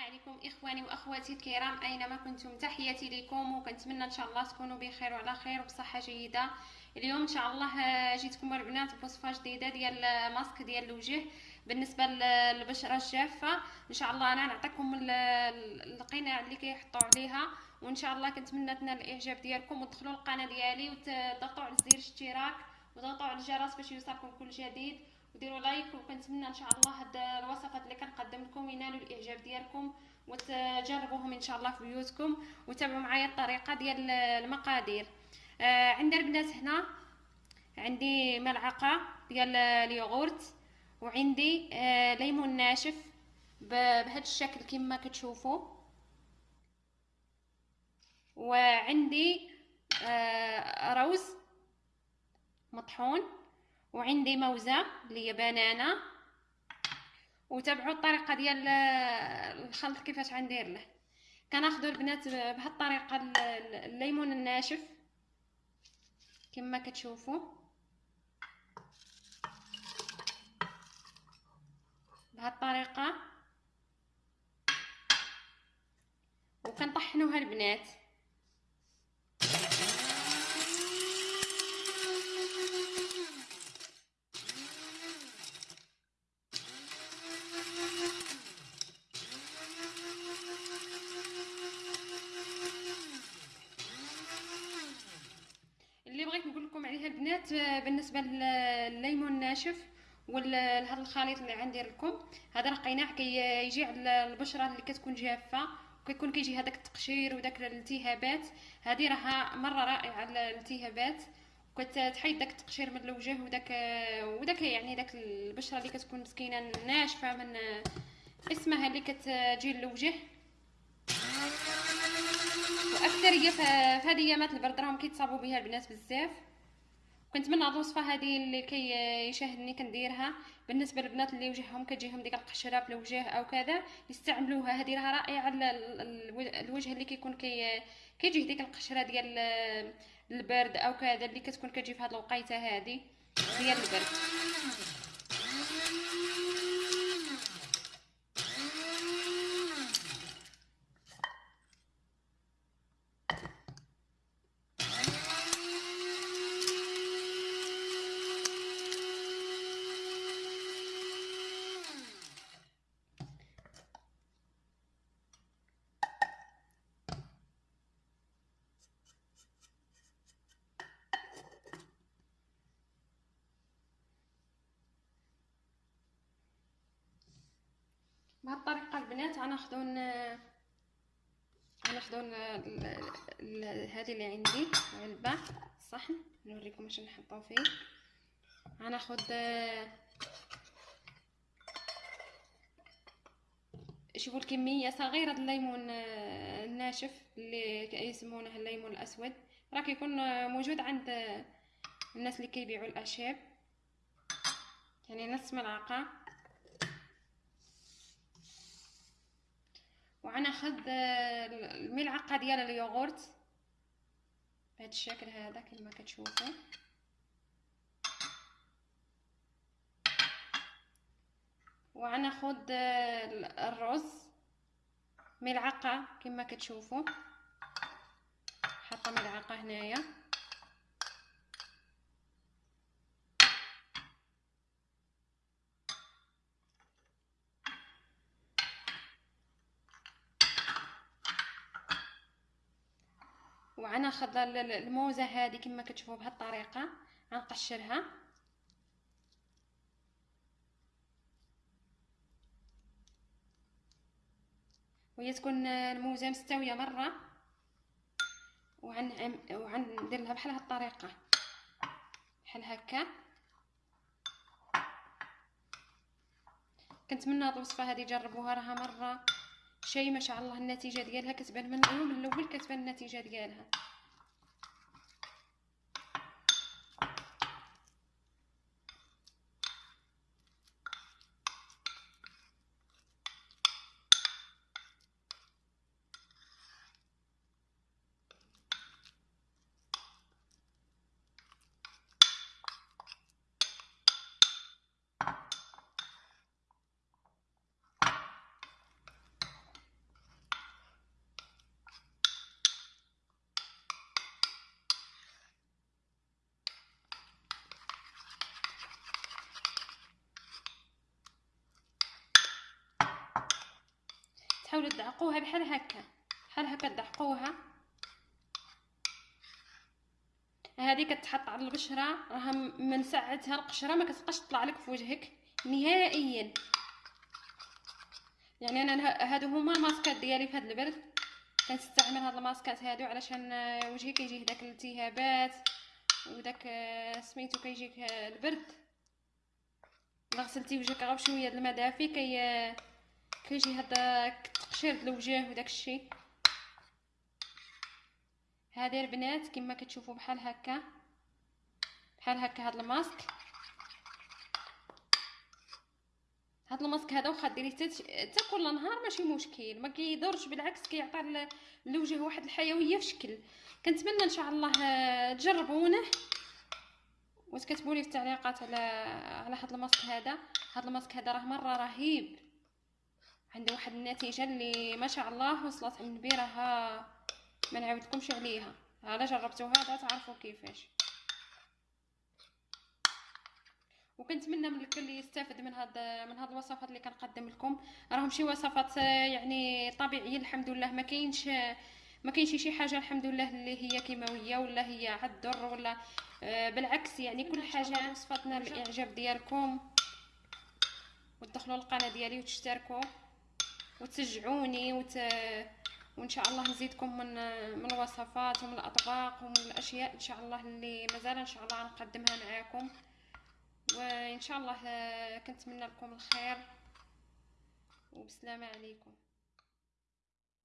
عليكم إخواني وأخواتي الكرام. أينما كنتم تحياتي لكم وكنتمنى إن شاء الله تكونوا بخير وعلى خير وبصحة جيدة. اليوم إن شاء الله آه، جيتكم البنات بوصفه جديدة ديال ماسك ديال الوجه بالنسبة للبشره الجافة. إن شاء الله أنا نعطيكم القناع اللي كيحطوا عليها وإن شاء الله كنتمنى تنال الإعجاب ديالكم وتدخلوا القناة ديالي وتضغطوا على زر الاشتراك وتضغطوا على الجرس باش يوصلكم كل جديد. وديروا like وكنتمنى إن شاء الله هاد الوصفات اللي كنقدم لكم ينالوا الإعجاب ديالكم وتجربوهم إن شاء الله في بيوتكم وتابعوا معايا الطريقة ديال المقادير. آه عندنا البنات هنا عندي ملعقة ديال اليوغورت وعندي آه ليمون ناشف بهذا الشكل كما كتشوفوا. وعندي آه روز مطحون. وعندي موزة اللي هي بنانه وتابعوا الطريقة ديال الخلط كيفاش غندير له. كناخذوا البنات بهذه الطريقة الليمون الناشف. كما كتشوفوا بهذه الطريقة وكنطحنوها البنات. البنات بالنسبة للليمون الناشف ولهذا الخليط اللي غندير لكم. هذا راه قيناع كيجي على البشرة اللي كتكون جافة وكيكون كيجي هذاك التقشير وداك الالتهابات. هذه راها مرة رائعة للالتهابات كتحيد داك التقشير من الوجه وداك وداك يعني داك البشرة اللي كتكون مسكينة ناشفة من اسمها اللي كتجي للوجه. وأكثرية في هذه ايامات البرد راهم كيتصابوا بها البنات بزاف. كنتمنى هاد الوصفه هذه اللي كيشاهدني كنديرها بالنسبة للبنات اللي وجههم كتجيهم ديك القشرة في الوجه أو كذا يستعملوها. هذه راها رائعة الوجه اللي كيكون كي كيجيه ديك القشرة ديال البرد أو كذا اللي كتكون كتجي في هاد الوقيتة هذه ديال البرد بهذه الطريقة البنات غناخذوا غناخذوا هذه اللي عندي علبه صحن نوريكم اش نحطو فيه. غناخذ شوفوا الكمية صغيرة الليمون الناشف اللي يسمونه الليمون الأسود. راه كيكون موجود عند الناس اللي كيبيعوا الاعشاب يعني نص ملعقة. وغناخذ الملعقة ديال اليوغورت. بهذا الشكل هذا كما كتشوفوا وغناخذ الرز ملعقة كما كتشوفوا حاطة ملعقة هنايا. وغناخذ الموزة هذه كما كتشوفوا بهذه الطريقة غنقشرها. وهي تكون الموزة مستوية مرة. وعن وغندير لها بحال هاد الطريقة بحال هكا. كنتمنى هاد الوصفة هذه جربوها راها مرة. شي ما شاء الله النتيجة ديالها كتبان من اليوم الأول كتبان النتيجة ديالها. حاولوا تدعقوها بحال هكا بحال هكا تدعقوها. هذه كتحط على البشره راها من ساعتها القشرة ما كتبقاش تطلع لك في وجهك نهائيا. يعني أنا هادو هما الماسكات ديالي في هاد البرد. كنستعمل هاد الماسكات هادو علشان وجهي كيجيه داك الالتهابات وداك سميتو كيجيك البرد. الا غسلتي وجهك غير بشوية د الماء دافي كي كيجي هذاك التقشير د الوجه وداك الشيء هذه البنات كما كتشوفوا بحال هكا. بحال هكا هاد الماسك. هاد الماسك هذا واخا ديريه حتى كل نهار ماشي مشكل. ما كيضرش بالعكس كيعطي للوجه واحد الحيوية في شكل. كنتمنى إن شاء الله تجربونه وتكتبوا لي في التعليقات على على هاد الماسك هذا؟ هاد الماسك هذا راه مرة رهيب. عنده واحد النتيجة اللي ما شاء الله وصلت عند راها ما نعاودكمش عليها. على جربتوها تعرفوا كيفاش. وكنتمنى من الكل يستافد من هاد من هاد الوصفات اللي كنقدم لكم. راهم شي وصفات يعني طبيعية الحمد لله. ما كاينش ما كاينش شي حاجة الحمد لله اللي هي كيماوية ولا هي عالضر ولا آه، بالعكس يعني كل حاجة وصفاتنا. الإعجاب ديالكم. وتدخلوا القناه ديالي وتشتركوا. وتشجعوني وت... وإن شاء الله نزيدكم من من الوصفات ومن الأطباق ومن الأشياء إن شاء الله اللي مازال إن شاء الله نقدمها معاكم. وإن شاء الله كنتمنى لكم الخير. وبسلامه عليكم.